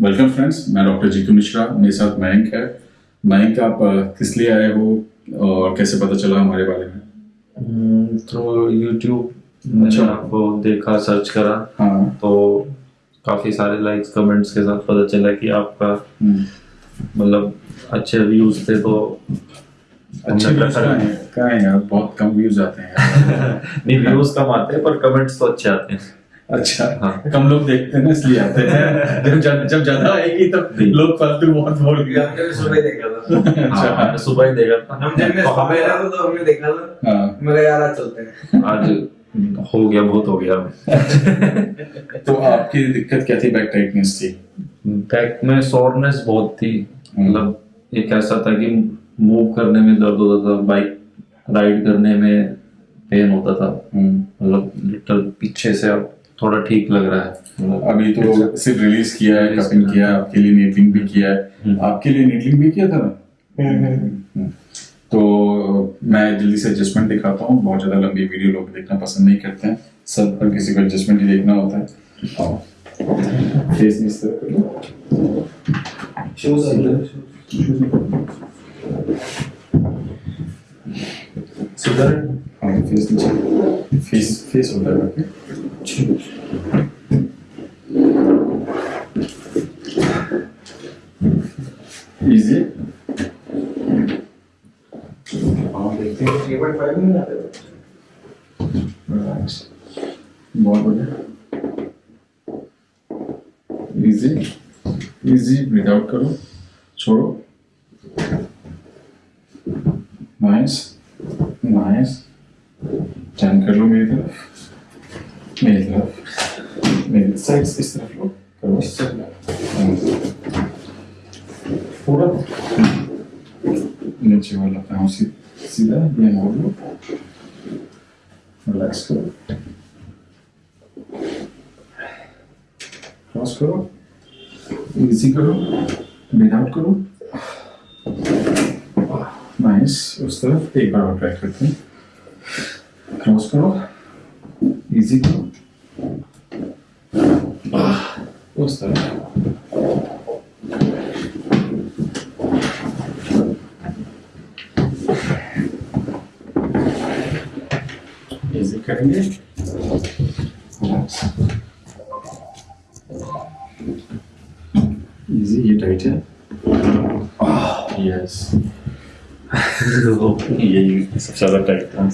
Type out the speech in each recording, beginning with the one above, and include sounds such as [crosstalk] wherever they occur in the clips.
Welcome friends मैं doctor Jitu Mishra मेरे साथ मयंक है। मयंक आप किस लिए आए हो और कैसे पता चला हमारे बारे में? थ्रू यूट्यूब मैंने अच्छा। आपको देखा सर्च करा। हाँ। तो काफ़ी सारे लाइक्स कमेंट्स के साथ पता चला कि आपका हम्म। मतलब अच्छे व्यूज़ थे तो अच्छे हैं? कहाँ हैं यार? बहुत कम व्यूज़ आते हैं। [laughs] नहीं व्यूज़ कम आते हैं पर कमेंट्स तो अच्छे आते हैं। अच्छा। हाँ। कम लोग देखते हैं ना इसलिए आते हैं। [laughs] जब जब जब ज़्यादा आएगी तब लोग फालतू बहुत बोल सुबह देखा था। [laughs] हाँ, मैंने सुबह ही देखा था। हम जब मैं तो सुबह रहा था तो हमने देखा था। हाँ। मैं यार आज चलते हैं। आज हो गया बहुत हो गया। [laughs] तो आपकी दिक्कत क्या थी बैक टाइटनेस थी बैक में सोरनेस बहुत थी। मतलब एक ऐसा था कि मूव करने में दर्द होता था बाइक राइड करने में पेन होता था। मतलब लिटल पीछे से अब थोड़ा ठीक लग रहा है। अभी तो सिर्फ़ रिलीज़ किया है कपिंग किया आपके लिए नीटलिंग भी किया है। हम्म। आपके लिए नीटलिंग भी किया था ना? हम्म। तो मैं जल्दी से एडजस्टमेंट दिखाता हूँ। बहुत ज़्यादा लंबी वीडियो लोग देखना पसंद नहीं करते हैं। सब हर किसी को एडजस्टमेंट ही देखना होता है। फेस कर लो। सुधर हाँ फेस नीचे। फेस फेस होता है ओके इजी हाँ देखते हैं फाइव में आते Relax. बहुत बढ़िया। इजी इजी ब्रीथ आउट करो। छोड़ो। नाइस नाइस टर्न कर लो मेरी तरफ़। मेरी तरफ़। मेरी साइड इस तरफ़ लो। करो। पूरा। नीचे वाला पाँव सी- सीधा ये मोड़ लो रिलैक्स करो क्रॉस करो इजी करो ब्रीथ आउट करो नाइस उस तरफ़ एक बार और ट्राई करते हैं क्रॉस करो इजी करो उस इजी करेंगे [laughs] इजी ये टाइट है यस यही सबसे ज्यादा टाइट था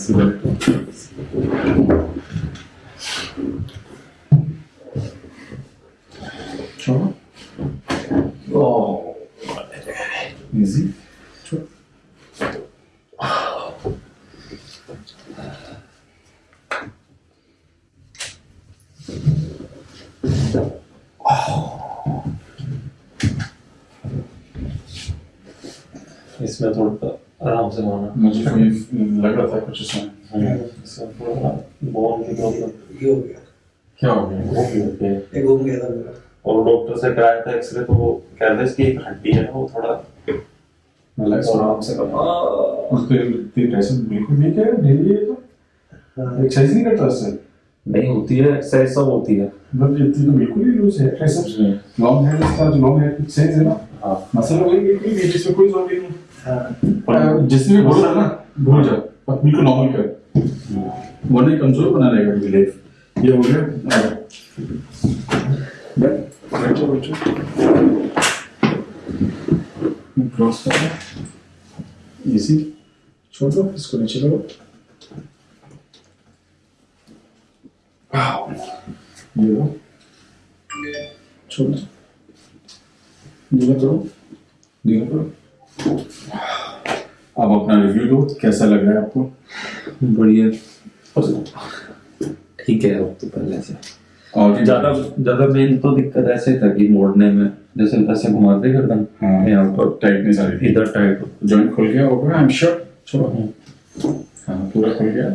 छोड़ो इजी इसमें थोड़ा आराम से माना मुझे कोई लग रहा था कुछ इसमें बोन की प्रॉब्लम ये हो गया क्या हो गया वो भी होती है ये घूम गया था और डॉक्टर से कराया था एक्सरे तो वो कह रहे थे इसकी हड्डी है ना वो थोड़ा रिलैक्स और आराम से करो उसके लिए टेंशन बिल्कुल नहीं क्या डेली ये तो एक्सरसाइज नहीं करता उससे नहीं होती है एक्सरसाइज सब होती है मतलब इतनी तो बिल्कुल ही लूज है ट्राइसेप्स लॉन्ग है इसका जो लॉन्ग है एक्सरसाइज है ना हाँ मसल हो गई बिल्कुल इसमें कोई ज़रूरत नहीं हाँ जिसने भी बोला ना भूल जाओ अब बिल्कुल नॉर्मल कर वरना कमज़ोर बना रहेगा लाइफ ये हो गया बैठो बैठो क्रॉस करो. इजी छोड़ दो इसको नीचे करो ये लो छोड़ दो धीरे करो धीरे करो अब अपना रिव्यू दो कैसा लग रहा है आपको? बढ़िया। ठीक है अब तो पहले से। और ज़्यादा ज़्यादा मेन तो दिक्कत ऐसे था कि मोड़ने में जैसे ऐसे घुमाते गर्दन हाँ। यहाँ पर टाइटनेस आ रही थी। इधर टाइट हो जॉइंट खुल गया होगा आई एम श्योर चलो। हाँ पूरा खुल गया।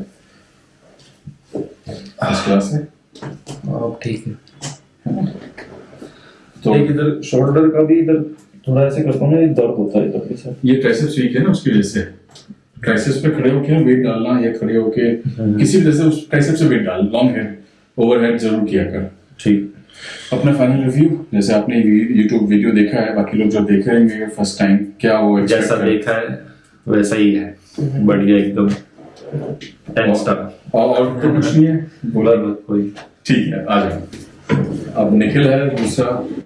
फ़र्स्ट क्लास है अब ठीक है। तो इधर शोल्डर का भी इधर थोड़ा ऐसे करता हूँ ना ये दर्द होता है इधर के साथ ये ट्राइसेप्स वीक है ना उसकी वजह से ट्राइसेप्स पे खड़े होके वेट डालना या खड़े होके किसी वजह से उस ट्राइसेप्स से वेट डाल लॉन्ग हेड ओवरहेड ज़रूर किया कर ठीक अपना फाइनल रिव्यू जैसे आपने यूट्यूब वीडियो देखा है बाकी लोग जो देख रहे होंगे फ़र्स्ट टाइम क्या वो जैसा करें? देखा है वैसा ही है बढ़िया एकदम टेन स्टार और और तो कुछ नहीं है बोला कोई ठीक है आ जाओ अब निखिल है दूसरा